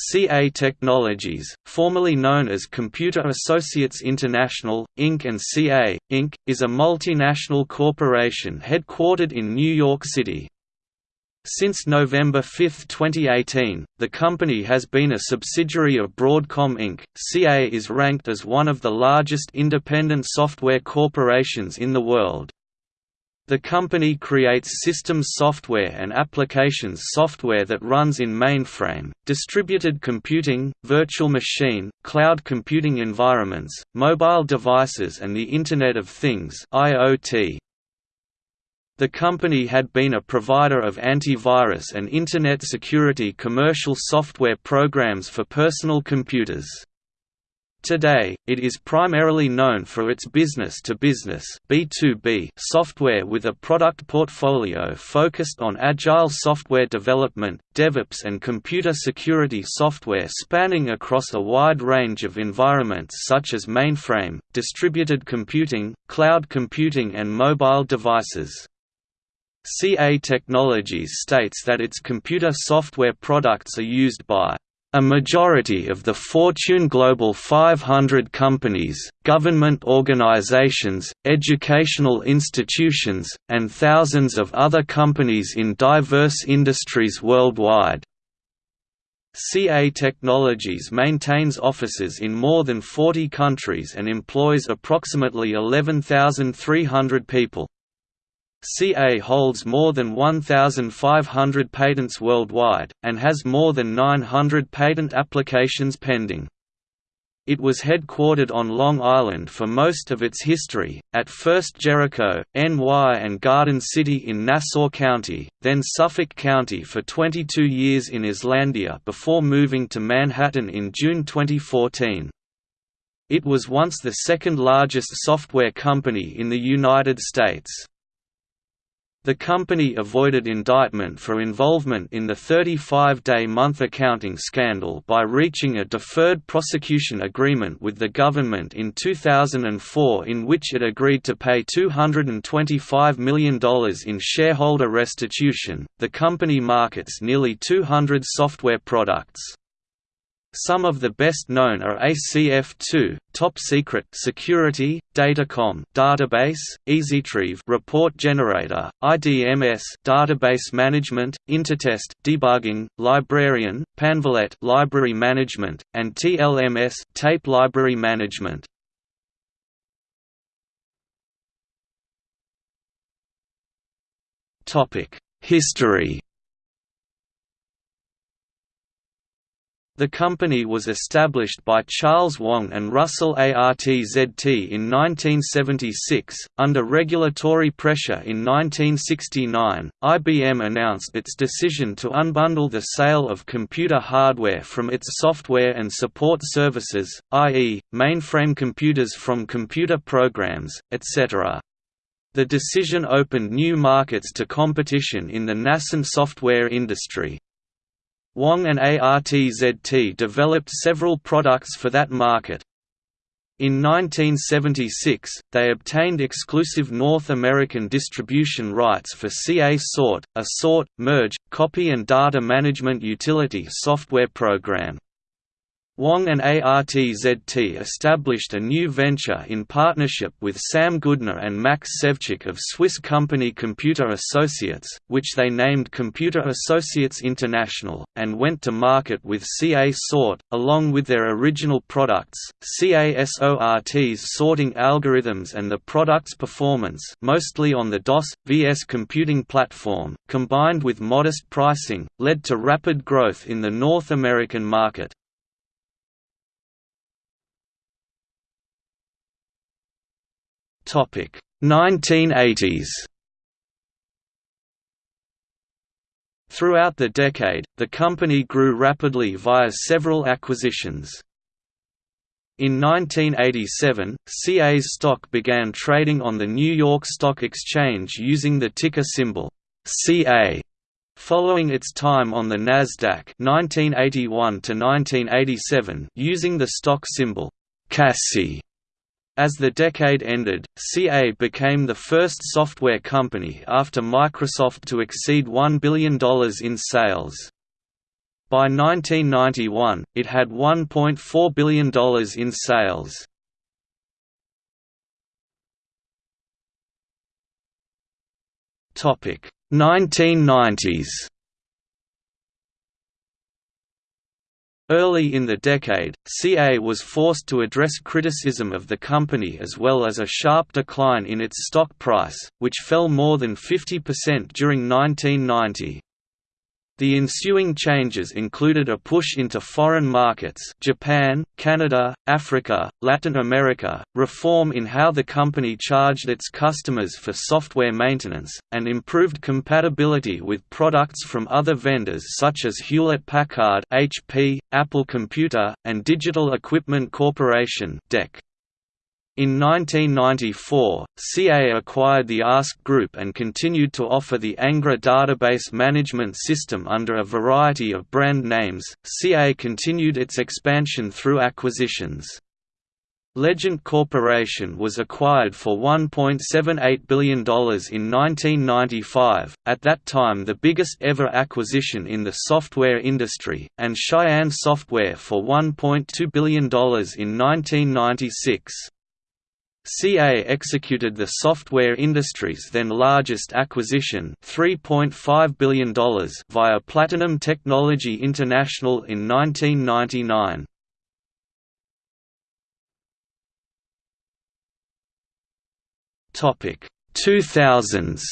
CA Technologies, formerly known as Computer Associates International, Inc. and CA, Inc., is a multinational corporation headquartered in New York City. Since November 5, 2018, the company has been a subsidiary of Broadcom Inc. CA is ranked as one of the largest independent software corporations in the world. The company creates systems software and applications software that runs in mainframe, distributed computing, virtual machine, cloud computing environments, mobile devices and the Internet of Things IoT. The company had been a provider of antivirus and Internet security commercial software programs for personal computers. Today, it is primarily known for its business-to-business (B2B) software with a product portfolio focused on agile software development, DevOps and computer security software spanning across a wide range of environments such as mainframe, distributed computing, cloud computing and mobile devices. CA Technologies states that its computer software products are used by a majority of the Fortune Global 500 companies, government organizations, educational institutions, and thousands of other companies in diverse industries worldwide. CA Technologies maintains offices in more than 40 countries and employs approximately 11,300 people. CA holds more than 1,500 patents worldwide, and has more than 900 patent applications pending. It was headquartered on Long Island for most of its history, at first Jericho, NY and Garden City in Nassau County, then Suffolk County for 22 years in Islandia before moving to Manhattan in June 2014. It was once the second largest software company in the United States. The company avoided indictment for involvement in the 35-day month accounting scandal by reaching a deferred prosecution agreement with the government in 2004 in which it agreed to pay $225 million in shareholder restitution. The company markets nearly 200 software products. Some of the best known are ACF2, Top Secret Security, Datacom Database, EasyTrieve Report Generator, IDMS Database Management, Intertest Debugging, Librarian, Panvalet Library Management, and TLMS Tape Library Management. Topic: History The company was established by Charles Wang and Russell ARTZT in 1976. Under regulatory pressure in 1969, IBM announced its decision to unbundle the sale of computer hardware from its software and support services, i.e., mainframe computers from computer programs, etc. The decision opened new markets to competition in the nascent software industry. Wang and ARTZT developed several products for that market. In 1976, they obtained exclusive North American distribution rights for CA Sort, a sort, merge, copy and data management utility software program. Wang and ARTZT established a new venture in partnership with Sam Goodner and Max Sevchik of Swiss company Computer Associates, which they named Computer Associates International, and went to market with CA Sort, along with their original products, CASORT's sorting algorithms and the product's performance mostly on the DOS, VS computing platform, combined with modest pricing, led to rapid growth in the North American market. 1980s Throughout the decade, the company grew rapidly via several acquisitions. In 1987, CA's stock began trading on the New York Stock Exchange using the ticker symbol CA. Following its time on the Nasdaq 1981 to 1987 using the stock symbol CASI. As the decade ended, CA became the first software company after Microsoft to exceed $1 billion in sales. By 1991, it had $1.4 billion in sales. Topic 1990s. Early in the decade, CA was forced to address criticism of the company as well as a sharp decline in its stock price, which fell more than 50% during 1990. The ensuing changes included a push into foreign markets Japan, Canada, Africa, Latin America, reform in how the company charged its customers for software maintenance, and improved compatibility with products from other vendors such as Hewlett-Packard HP, Apple Computer, and Digital Equipment Corporation DEC. In 1994, CA acquired the ASK Group and continued to offer the Ingres database management system under a variety of brand names. CA continued its expansion through acquisitions. Legent Corporation was acquired for $1.78 billion in 1995, at that time the biggest ever acquisition in the software industry, and Cheyenne Software for $1.2 billion in 1996. CA executed the software industry's then largest acquisition $3.5 billion via Platinum Technology International in 1999. Topic 2000s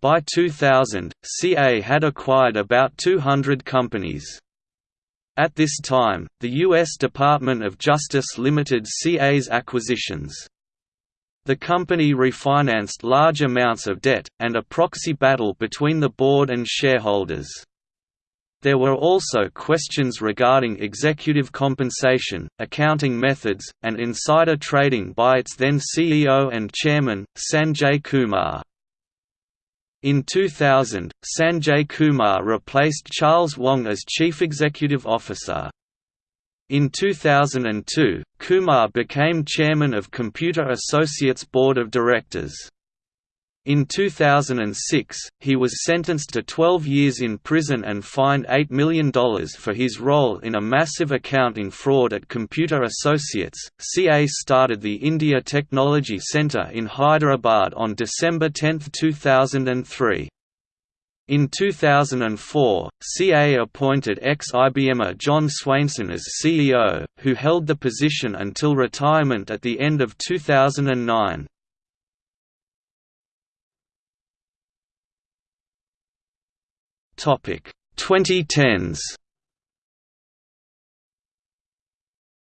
By 2000, CA had acquired about 200 companies. At this time, the U.S. Department of Justice limited CA's acquisitions. The company refinanced large amounts of debt, and a proxy battle between the board and shareholders. There were also questions regarding executive compensation, accounting methods, and insider trading by its then CEO and chairman, Sanjay Kumar. In 2000, Sanjay Kumar replaced Charles Wang as Chief Executive Officer. In 2002, Kumar became chairman of Computer Associates Board of Directors. In 2006, he was sentenced to 12 years in prison and fined $8 million for his role in a massive accounting fraud at Computer Associates. CA started the India Technology Centre in Hyderabad on December 10, 2003. In 2004, CA appointed ex-IBMer John Swainson as CEO, who held the position until retirement at the end of 2009. Topic 2010s.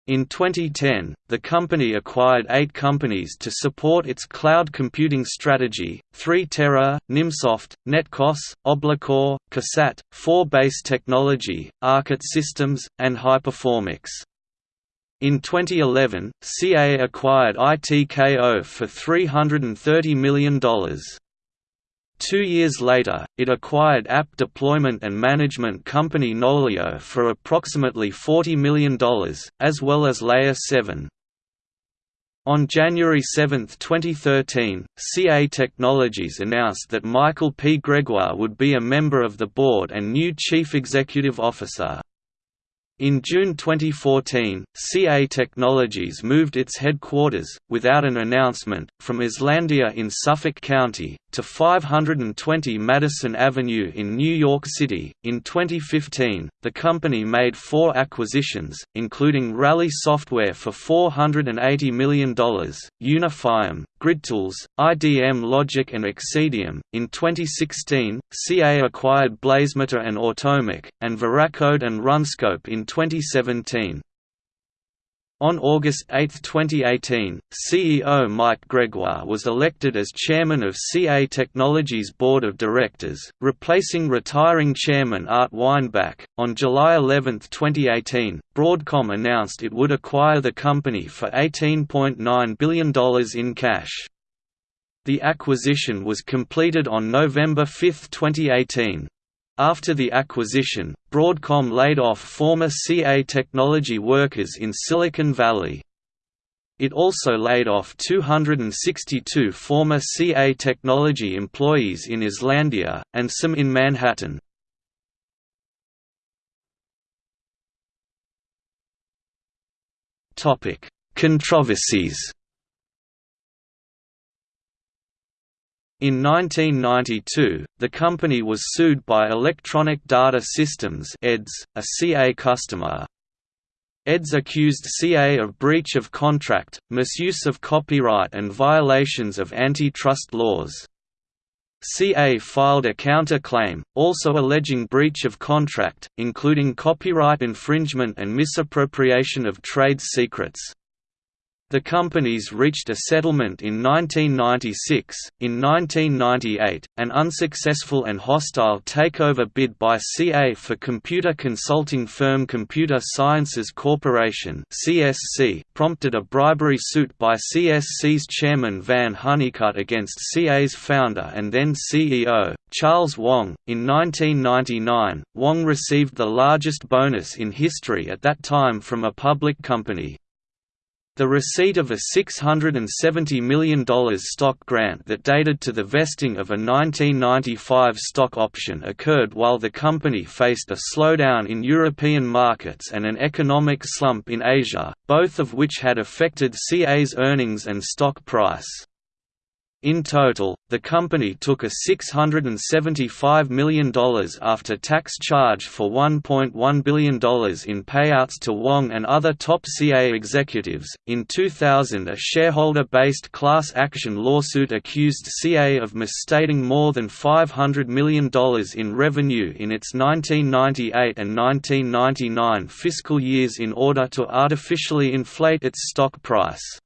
In 2010, the company acquired eight companies to support its cloud computing strategy, 3Tera, Nimsoft, NetQoS, Oblicor, Cassatt, 4Base Technology, Arcot Systems, and Hyperformix. In 2011, CA acquired ITKO for $330 million. Two years later, it acquired app deployment and management company Nolio for approximately $40 million, as well as Layer 7. On January 7, 2013, CA Technologies announced that Michael P. Gregoire would be a member of the board and new chief executive officer. In June 2014, CA Technologies moved its headquarters, without an announcement, from Islandia in Suffolk County, to 520 Madison Avenue in New York City. In 2015, the company made four acquisitions, including Rally Software for $480 million, Unifyum, GridTools, IDM Logic, and Xceedium. In 2016, CA acquired Blazemeter and Automic, and Veracode and Runscope in 2017. On August 8, 2018, CEO Mike Gregoire was elected as chairman of CA Technologies Board of Directors, replacing retiring chairman Art Weinbach. On July 11, 2018, Broadcom announced it would acquire the company for $18.9 billion in cash. The acquisition was completed on November 5, 2018. After the acquisition, Broadcom laid off former CA technology workers in Silicon Valley. It also laid off 262 former CA Technology employees in Islandia, and some in Manhattan. Controversies In 1992, the company was sued by Electronic Data Systems EDS, a CA customer. EDS accused CA of breach of contract, misuse of copyright and violations of antitrust laws. CA filed a counter-claim, also alleging breach of contract, including copyright infringement and misappropriation of trade secrets. The companies reached a settlement in 1996. In 1998, an unsuccessful and hostile takeover bid by CA for computer consulting firm Computer Sciences Corporation (CSC) prompted a bribery suit by CSC's chairman Van Honeycutt against CA's founder and then CEO, Charles Wang. In 1999, Wang received the largest bonus in history at that time from a public company, the receipt of a $670 million stock grant that dated to the vesting of a 1995 stock option occurred while the company faced a slowdown in European markets and an economic slump in Asia, both of which had affected CA's earnings and stock price. In total, the company took a $675 million after-tax charge for $1.1 billion in payouts to Wang and other top CA executives. In 2000, a shareholder-based class action lawsuit accused CA of misstating more than $500 million in revenue in its 1998 and 1999 fiscal years in order to artificially inflate its stock price.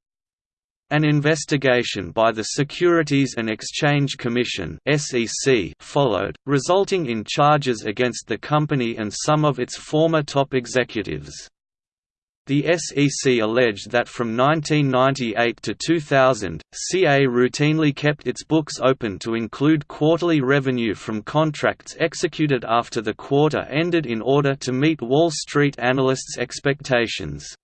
An investigation by the Securities and Exchange Commission (SEC) followed, resulting in charges against the company and some of its former top executives. The SEC alleged that from 1998 to 2000, CA routinely kept its books open to include quarterly revenue from contracts executed after the quarter ended in order to meet Wall Street analysts' expectations.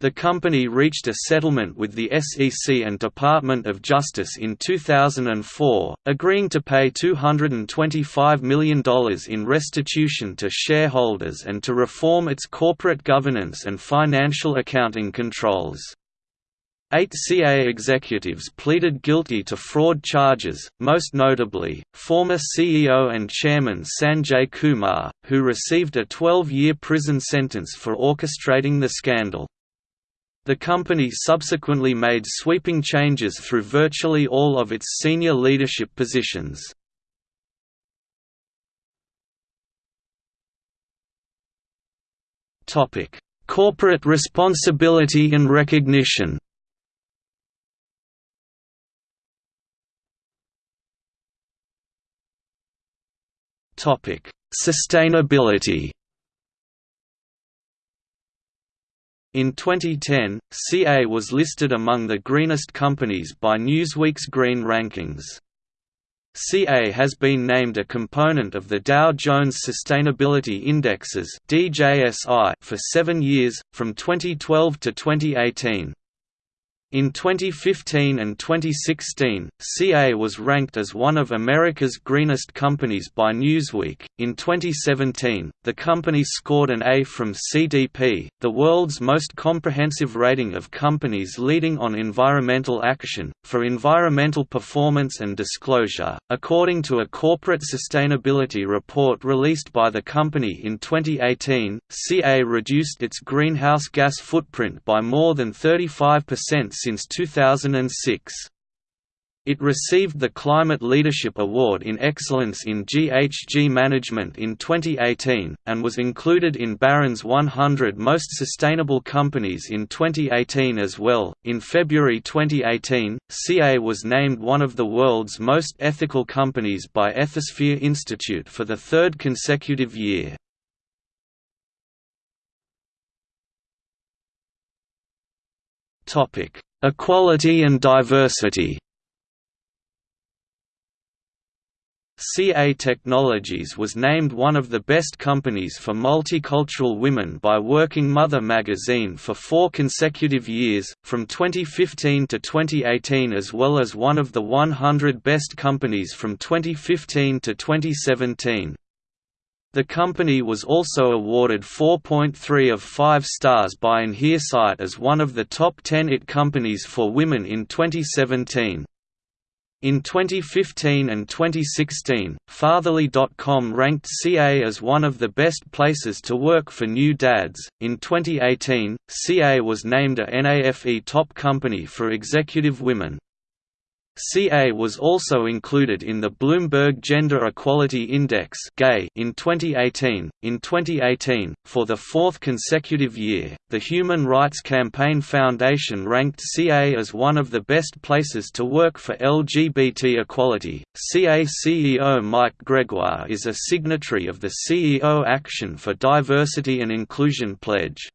The company reached a settlement with the SEC and Department of Justice in 2004, agreeing to pay $225 million in restitution to shareholders and to reform its corporate governance and financial accounting controls. Eight CA executives pleaded guilty to fraud charges, most notably, former CEO and chairman Sanjay Kumar, who received a 12-year prison sentence for orchestrating the scandal. The company subsequently made sweeping changes through virtually all of its senior leadership positions. Corporate responsibility and recognition Sustainability In 2010, CA was listed among the greenest companies by Newsweek's Green Rankings. CA has been named a component of the Dow Jones Sustainability Indexes for seven years, from 2012 to 2018. In 2015 and 2016, CA was ranked as one of America's greenest companies by Newsweek. In 2017, the company scored an A from CDP, the world's most comprehensive rating of companies leading on environmental action, for environmental performance and disclosure. According to a corporate sustainability report released by the company in 2018, CA reduced its greenhouse gas footprint by more than 35% since 2006. It received the Climate Leadership Award in Excellence in GHG Management in 2018, and was included in Barron's 100 Most Sustainable Companies in 2018 as well. In February 2018, CA was named one of the world's most ethical companies by Ethisphere Institute for the third consecutive year. Topic: Equality and diversity CA Technologies was named one of the best companies for multicultural women by Working Mother magazine for four consecutive years, from 2015 to 2018 as well as one of the 100 best companies from 2015 to 2017. The company was also awarded 4.3 of 5 stars by InHerSight as one of the top 10 IT companies for women in 2017. In 2015 and 2016, Fatherly.com ranked CA as one of the best places to work for new dads. In 2018, CA was named a NAFE top company for executive women. CA was also included in the Bloomberg Gender Equality Index in 2018. In 2018, for the fourth consecutive year, the Human Rights Campaign Foundation ranked CA as one of the best places to work for LGBT equality. CA CEO Mike Gregoire is a signatory of the CEO Action for Diversity and Inclusion pledge.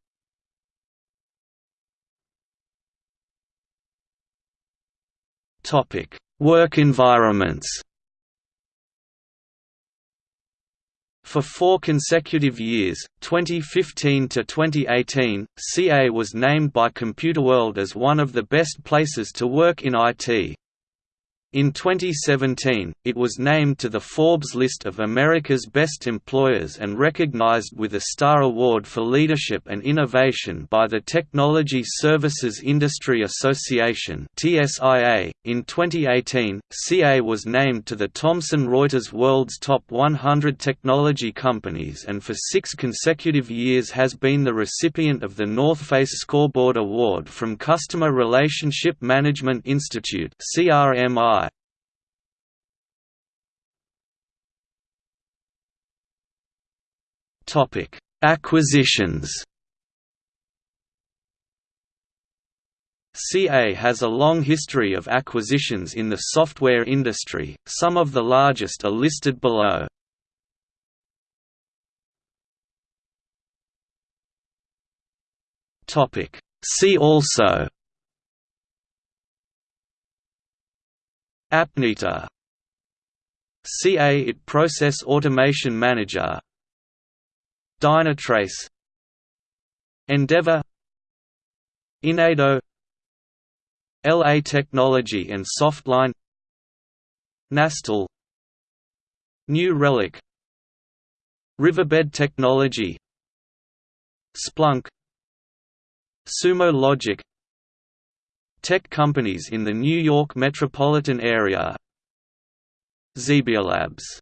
Topic: Work environments. For four consecutive years, 2015 to 2018, CA was named by Computerworld as one of the best places to work in IT. In 2017, it was named to the Forbes list of America's Best Employers and recognized with a Star Award for Leadership and Innovation by the Technology Services Industry Association. In 2018, CA was named to the Thomson Reuters World's Top 100 Technology Companies and for 6 consecutive years has been the recipient of the North Face Scoreboard Award from Customer Relationship Management Institute (CRMI). Topic: Acquisitions. CA has a long history of acquisitions in the software industry, some of the largest are listed below. See also Appneter CA IT Process Automation Manager Dynatrace Endeavour Inado. LA Technology and Softline. Nastel. New Relic. Riverbed Technology. Splunk. Sumo Logic. Tech companies in the New York metropolitan area. Zebialabs